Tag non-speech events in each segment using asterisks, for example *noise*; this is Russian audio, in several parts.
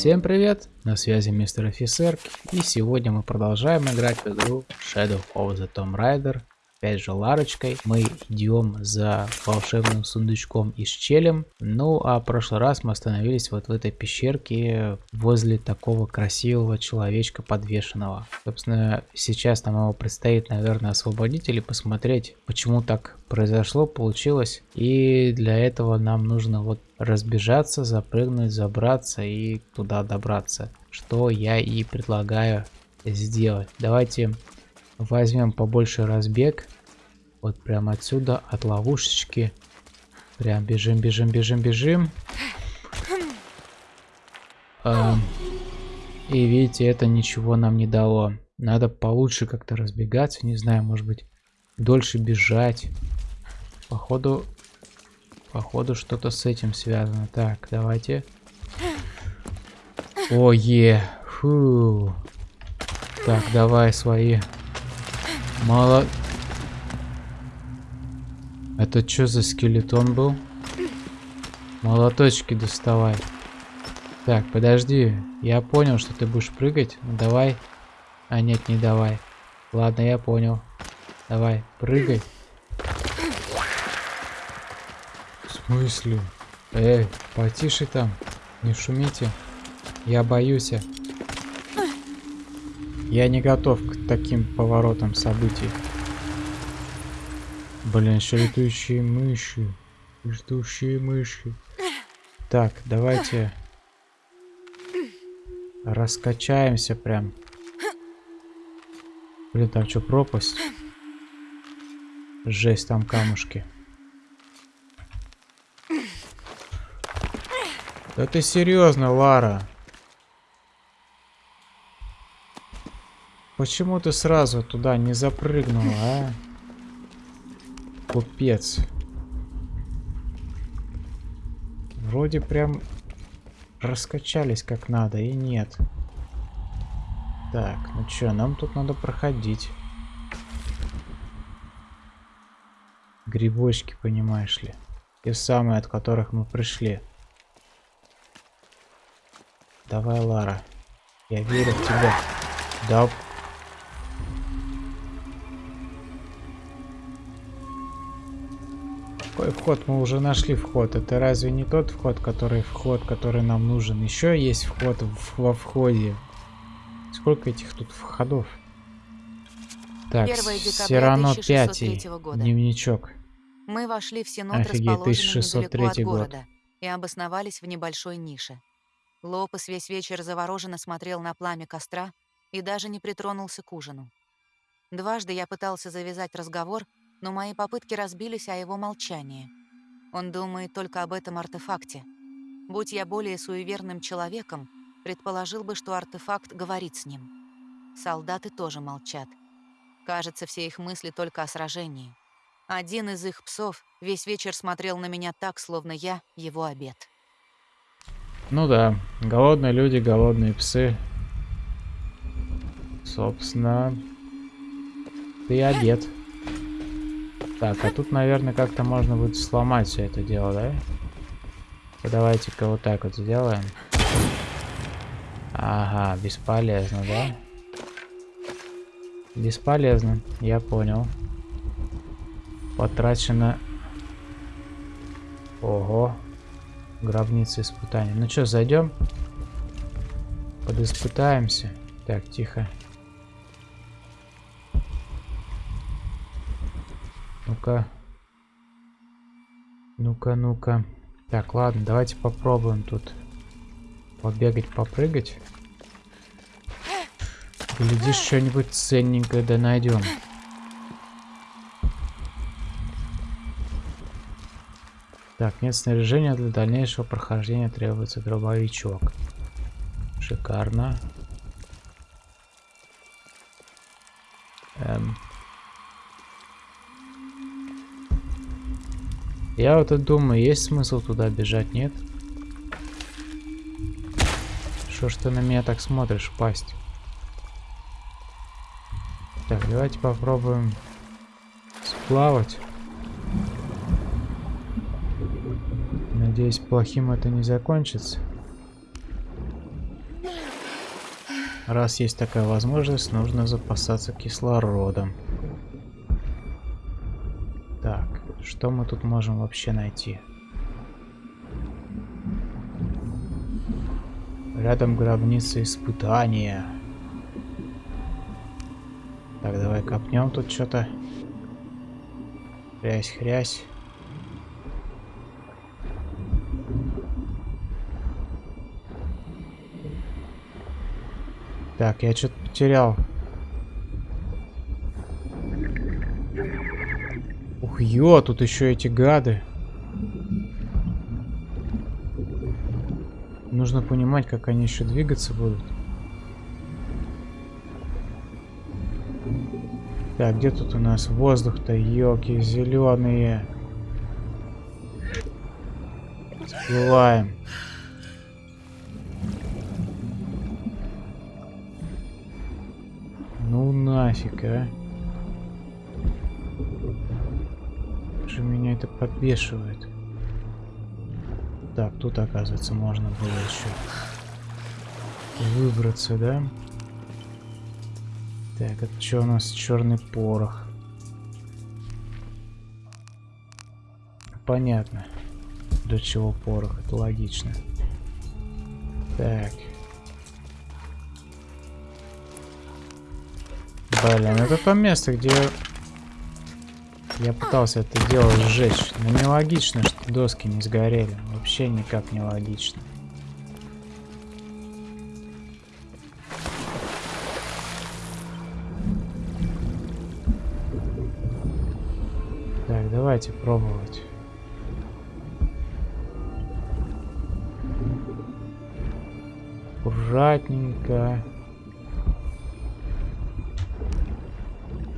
Всем привет, на связи мистер офицер, и сегодня мы продолжаем играть в игру Shadow of the Tomb Raider опять же Ларочкой. Мы идем за волшебным сундучком и с. Ну, а в прошлый раз мы остановились вот в этой пещерке возле такого красивого человечка подвешенного. Собственно, сейчас нам его предстоит, наверное, освободить или посмотреть, почему так произошло, получилось. И для этого нам нужно вот разбежаться, запрыгнуть, забраться и туда добраться. Что я и предлагаю сделать. Давайте Возьмем побольше разбег. Вот прямо отсюда, от ловушечки. Прям бежим, бежим, бежим, бежим. Эм, и видите, это ничего нам не дало. Надо получше как-то разбегаться. Не знаю, может быть, дольше бежать. Походу, походу что-то с этим связано. Так, давайте. Ое, фу. Так, давай свои Мало... Это что за скелетон был? Молоточки доставай. Так, подожди. Я понял, что ты будешь прыгать. Ну, давай. А, нет, не давай. Ладно, я понял. Давай, прыгай. В смысле? Эй, потише там. Не шумите. Я боюсь. Я не готов к таким поворотам событий. Блин, еще летающие мыши. Летающие мыши. Так, давайте раскачаемся прям. Блин, там что, пропасть? Жесть, там камушки. Да ты серьезно, Лара? Почему ты сразу туда не запрыгнула, а? Купец. Вроде прям раскачались как надо, и нет. Так, ну чё, нам тут надо проходить. Грибочки, понимаешь ли. Те самые, от которых мы пришли. Давай, Лара. Я верю в тебя. Да Какой вход? Мы уже нашли вход. Это разве не тот вход, который вход, который нам нужен? Еще есть вход в, во входе. Сколько этих тут входов? Так, Сирано 5. Дневничок. Мы вошли в Синод, Офигеть, расположенный недалеко от города, год. и обосновались в небольшой нише. Лопес весь вечер завороженно смотрел на пламя костра и даже не притронулся к ужину. Дважды я пытался завязать разговор, но мои попытки разбились о его молчании. Он думает только об этом артефакте. Будь я более суеверным человеком, предположил бы, что артефакт говорит с ним. Солдаты тоже молчат. Кажется, все их мысли только о сражении. Один из их псов весь вечер смотрел на меня так, словно я его обед. Ну да, голодные люди, голодные псы. Собственно, ты обед. Так, а тут, наверное, как-то можно будет сломать все это дело, да? Давайте-ка вот так вот сделаем. Ага, бесполезно, да? Бесполезно, я понял. Потрачено... Ого. Гробница испытаний. Ну что, зайдем? Подиспытаемся. Так, тихо. Ну-ка. Ну-ка, ну-ка. Так, ладно, давайте попробуем тут побегать, попрыгать. Глядишь, что-нибудь ценненькое да найдем. Так, нет снаряжения для дальнейшего прохождения требуется дробовичок. Шикарно. Я вот и думаю, есть смысл туда бежать, нет? Что ж ты на меня так смотришь, пасть? Так, давайте попробуем сплавать. Надеюсь, плохим это не закончится. Раз есть такая возможность, нужно запасаться кислородом. Что мы тут можем вообще найти? Рядом гробница испытания. Так, давай копнем тут что-то. Хрясь, хрясь. Так, я что-то потерял. Ух, ё, тут еще эти гады. Нужно понимать, как они еще двигаться будут. Так, где тут у нас воздух-то, елки зеленые. Всплываем. Ну нафиг, а. Это подбешивает. Так, тут, оказывается, можно было еще выбраться, да? Так, это что у нас? Черный порох. Понятно. Для чего порох, это логично. Так. Блин, это то место, где я пытался это дело сжечь. Но нелогично, что доски не сгорели. Вообще никак не логично. Так, давайте пробовать. Аккуратненько.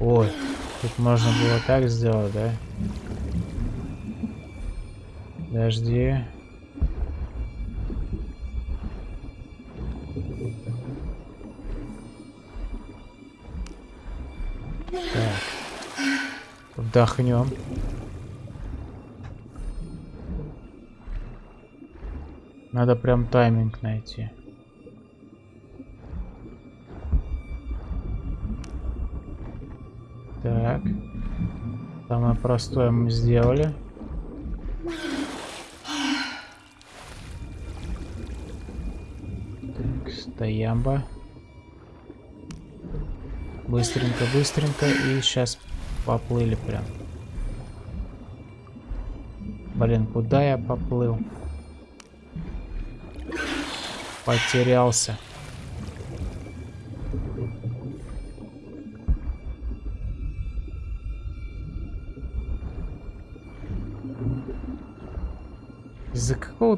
Ой. Тут можно было так сделать, да? Подожди. Так. Вдохнем. Надо прям тайминг найти. Самое простое мы сделали. Так, стоямба. Быстренько, быстренько. И сейчас поплыли прям. Блин, куда я поплыл? Потерялся.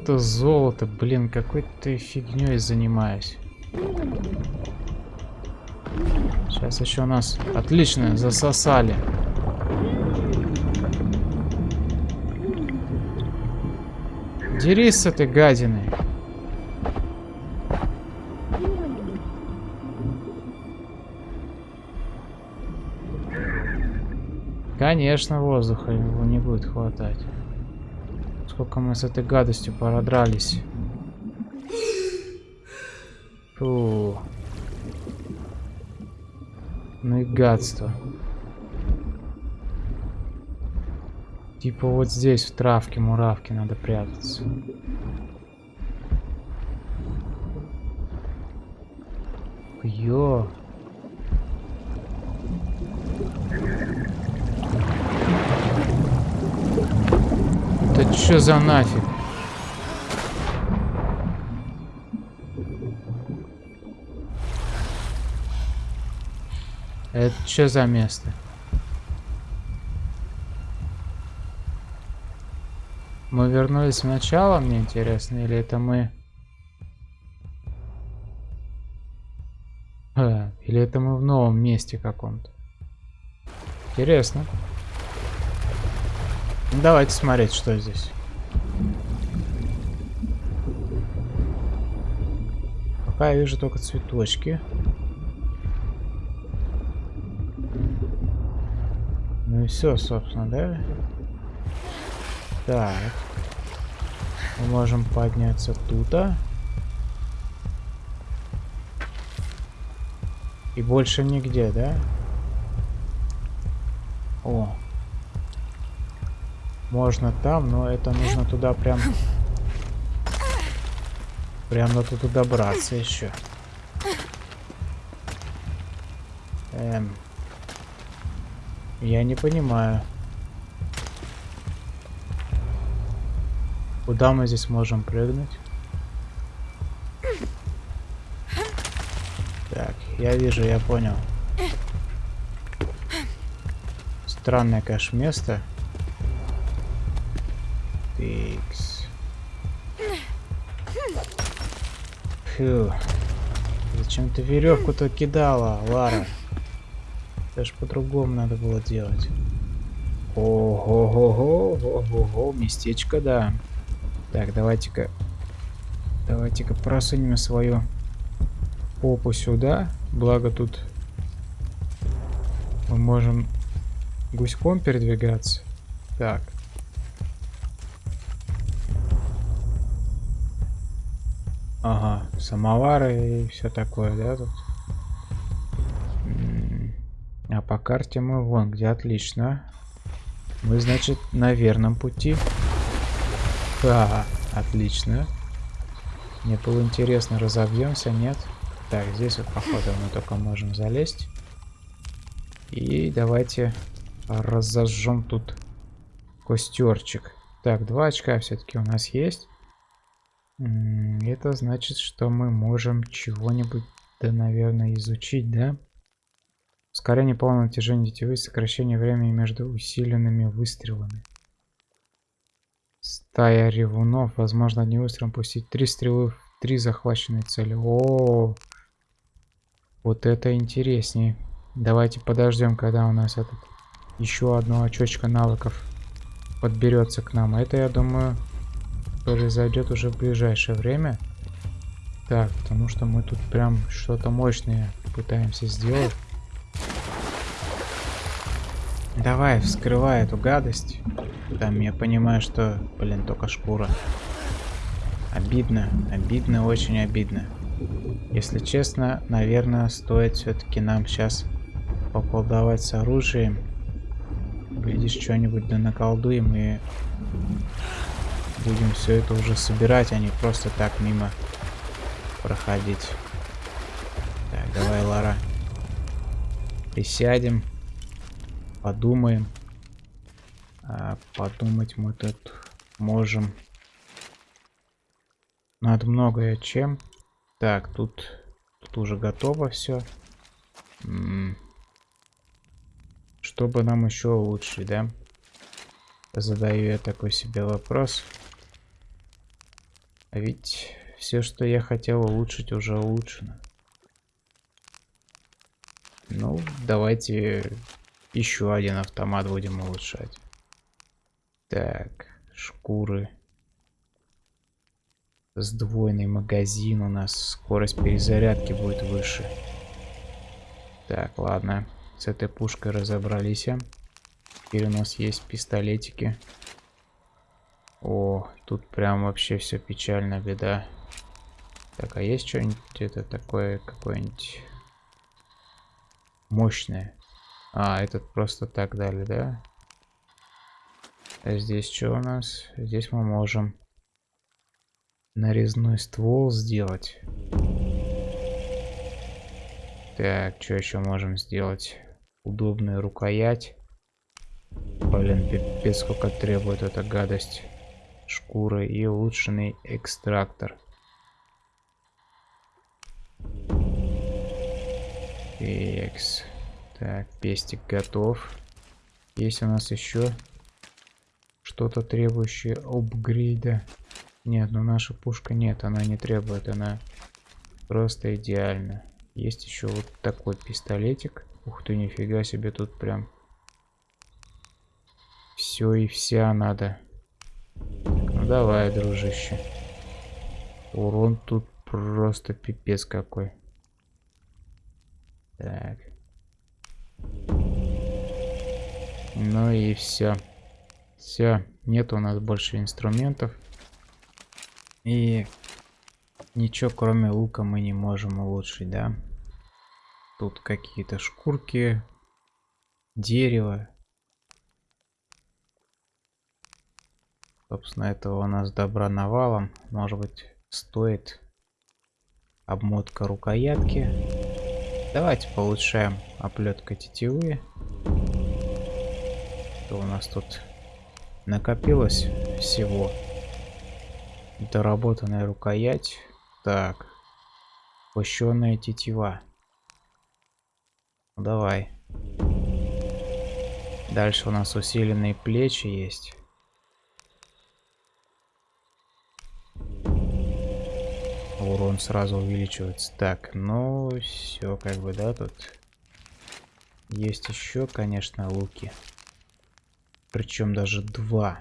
Какого-то золота, блин, какой-то фигней занимаюсь. Сейчас еще нас отлично засосали. Дерись с этой гадиной. Конечно, воздуха его не будет хватать. Сколько мы с этой гадостью породрались. Фу. Ну и гадство. Типа вот здесь в травке муравки надо прятаться. Ё. Это что за нафиг? Это что за место? Мы вернулись в начало, мне интересно, или это мы... А, или это мы в новом месте каком-то? Интересно. Ну, давайте смотреть, что здесь. Пока я вижу только цветочки. Ну и все, собственно, да? Так. Мы можем подняться тут. -а. И больше нигде, да? О. Можно там, но это нужно туда прям... Прям надо туда добраться еще. Эм. Я не понимаю. Куда мы здесь можем прыгнуть? Так, я вижу, я понял. Странное, конечно, место. Тикс. Фу. Зачем ты веревку-то кидала, Лара? Это ж по-другому надо было делать. Ого-го-го, ого-го, местечко, да. Так, давайте-ка... Давайте-ка просунем свою попу сюда. Благо тут мы можем гуськом передвигаться. Так. Ага, самовары и все такое, да, тут? А по карте мы вон где, отлично. Мы, значит, на верном пути. Да, отлично. Мне было интересно, разобьемся, нет? Так, здесь вот, походу, мы только можем залезть. И давайте разожжем тут костерчик. Так, два очка все-таки у нас есть. Это значит, что мы можем чего-нибудь, да, наверное, изучить, да? Ускорение полного натяжения тетивы, сокращение времени между усиленными выстрелами. Стая ревунов. Возможно, одним выстрелом пустить три стрелы в три захваченные цели. -о. вот это интереснее. Давайте подождем, когда у нас этот еще одно очечко навыков подберется к нам. Это, я думаю, произойдет уже в ближайшее время. Так, потому что мы тут прям что-то мощное пытаемся сделать. Давай, вскрывай эту гадость. Там я понимаю, что, блин, только шкура. Обидно, обидно, очень обидно. Если честно, наверное, стоит все-таки нам сейчас поколдовать с оружием. Глядишь, что-нибудь да наколдуем и будем все это уже собирать, а не просто так мимо проходить. Так, давай, Лара. Присядем подумаем. А подумать мы тут можем над многое чем. Так, тут, тут уже готово все. Чтобы нам еще улучшить, да? Задаю я такой себе вопрос. А ведь все, что я хотел улучшить, уже улучшено. Ну, давайте еще один автомат будем улучшать. Так, шкуры. Сдвоенный магазин у нас. Скорость перезарядки будет выше. Так, ладно. С этой пушкой разобрались. Теперь у нас есть пистолетики. О, тут прям вообще все печально, беда. Так, а есть что-нибудь это такое, какое-нибудь мощное? А, этот просто так дали, да? А здесь что у нас? Здесь мы можем нарезной ствол сделать. Так, что еще можем сделать? Удобная рукоять. Блин, пипец, сколько требует эта гадость. Шкуры и улучшенный экстрактор. Экс. Так, пестик готов. Есть у нас еще что-то требующее апгрейда. Нет, ну наша пушка нет, она не требует, она просто идеально. Есть еще вот такой пистолетик. Ух ты, нифига себе, тут прям все и вся надо. Давай, дружище. Урон тут просто пипец какой. Так. Ну и все. Все, нет у нас больше инструментов. И ничего кроме лука мы не можем улучшить, да? Тут какие-то шкурки, дерево. Собственно, этого у нас добра навалом. Может быть, стоит обмотка рукоятки. Давайте получаем оплетка тетивы. Что у нас тут накопилось всего? Доработанная рукоять. Так. Пущенная тетива. Ну, давай. Дальше у нас усиленные плечи есть. Урон сразу увеличивается. Так, ну все, как бы, да, тут есть еще, конечно, луки. Причем даже два,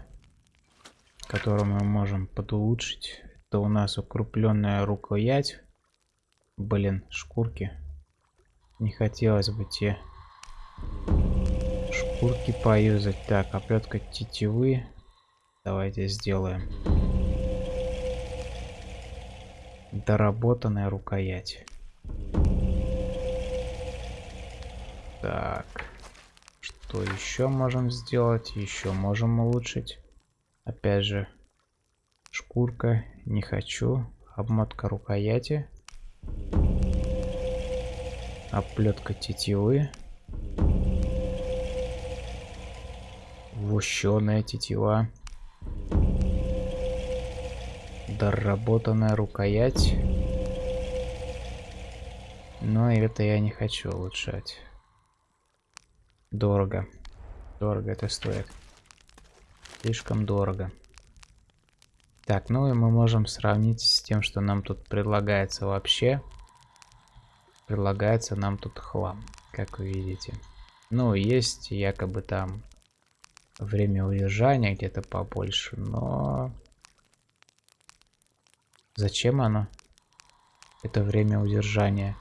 которые мы можем подулучшить. Это у нас укрупленная рукоять. Блин, шкурки. Не хотелось бы те шкурки поюзать. Так, оплетка тетивы. Давайте сделаем. Доработанная рукоять. Так. Что еще можем сделать? Еще можем улучшить. Опять же, шкурка. Не хочу. Обмотка рукояти. Оплетка тетивы. Вущеная тетива. Доработанная рукоять. Но это я не хочу улучшать. Дорого. Дорого это стоит. Слишком дорого. Так, ну и мы можем сравнить с тем, что нам тут предлагается вообще. Предлагается нам тут хлам, как вы видите. Ну, есть якобы там время удержания где-то побольше, но... Зачем оно? Это время удержания.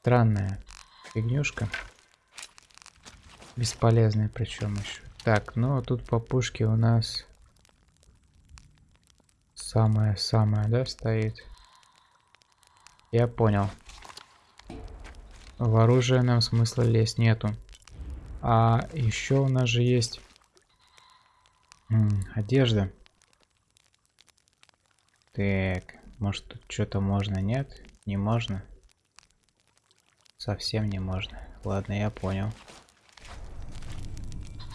Странная фигнюшка. Бесполезная причем еще. Так, ну а тут по пушке у нас самое-самое, да, стоит? Я понял. В оружие нам смысла лезть нету. А еще у нас же есть одежда. Так, может тут что-то можно, нет? Не можно? Совсем не можно. Ладно, я понял.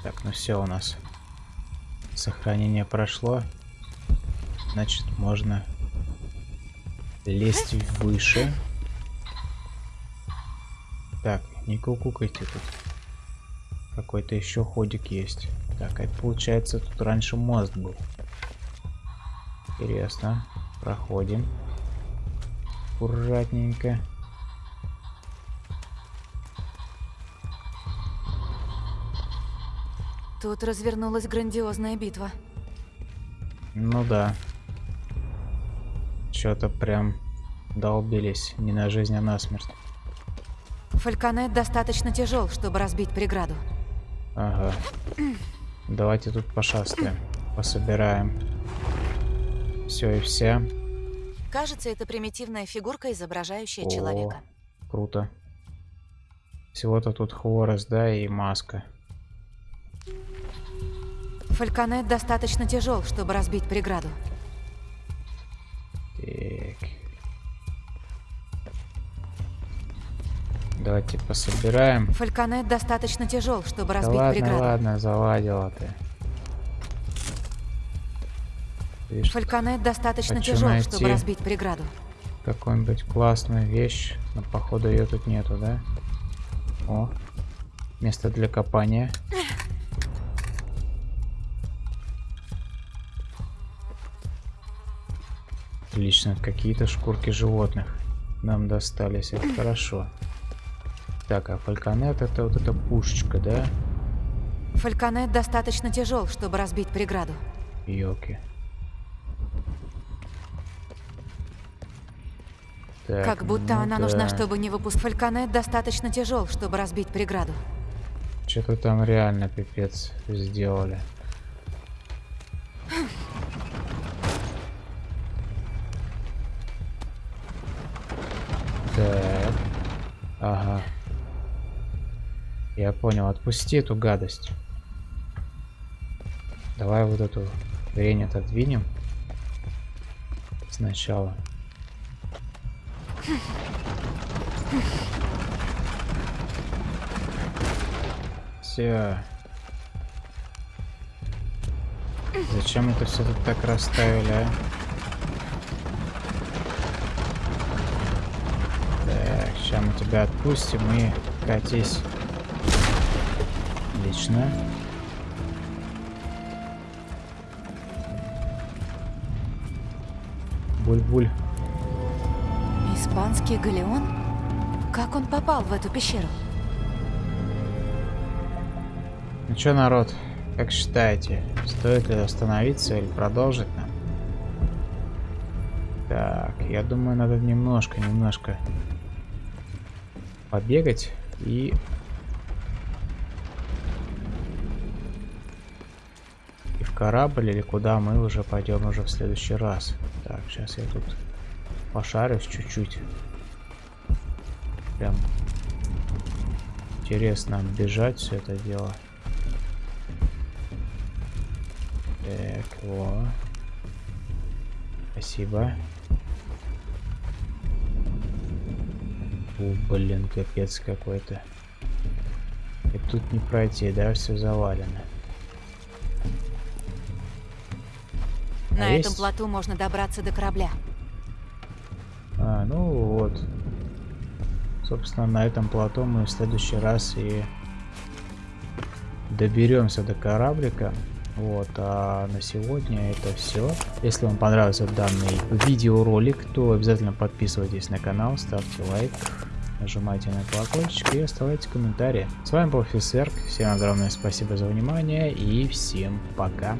Так, ну все у нас. Сохранение прошло. Значит, можно лезть выше. Так, не кукукайте тут. Какой-то еще ходик есть. Так, это получается тут раньше мост был. Интересно. Проходим. Аккуратненько. Тут развернулась грандиозная битва. Ну да. Что-то прям долбились. Не на жизнь, а на смерть. Фальконет достаточно тяжел, чтобы разбить преграду. Ага. *clears throat* Давайте тут пошастаем. Пособираем. Все и все. Кажется, это примитивная фигурка, изображающая О, человека. Круто. Всего-то тут хворост, да, и маска. Фальконет достаточно тяжел, чтобы разбить преграду. Так. Давайте пособираем. Фальконет достаточно тяжел, чтобы да разбить ладно, преграду. ладно, заладила ты. Видишь, Фальконет достаточно тяжел, чтобы разбить преграду. Какую-нибудь классную вещь, но походу ее тут нету, да? О, место для копания. Отлично, какие-то шкурки животных нам достались, это хорошо. Так, а фальконет это вот эта пушечка, да? Фальконет достаточно тяжел, чтобы разбить преграду. Йоки. Так, как будто ну она да. нужна, чтобы не выпустить. Фальконет достаточно тяжел, чтобы разбить преграду. Что-то там реально пипец сделали. Понял, отпусти эту гадость. Давай вот эту хрень отодвинем. Сначала. Все. Зачем это все тут так расставили, а? Так, сейчас мы тебя отпустим и катись. Отлично. Буль-буль. Испанский галеон? Как он попал в эту пещеру? Ну что, народ, как считаете, стоит ли остановиться или продолжить нам? Так, я думаю, надо немножко, немножко побегать и корабль или куда мы уже пойдем уже в следующий раз. Так, сейчас я тут пошарюсь чуть-чуть. Прям интересно бежать все это дело. Так, во. Спасибо. О, блин, капец какой-то. И тут не пройти, да, все завалено. На а этом есть? плоту можно добраться до корабля. А, ну вот. Собственно, на этом плато мы в следующий раз и доберемся до кораблика. Вот, а на сегодня это все. Если вам понравился данный видеоролик, то обязательно подписывайтесь на канал, ставьте лайк, нажимайте на колокольчик и оставляйте комментарии. С вами был Фисерк, всем огромное спасибо за внимание и всем пока.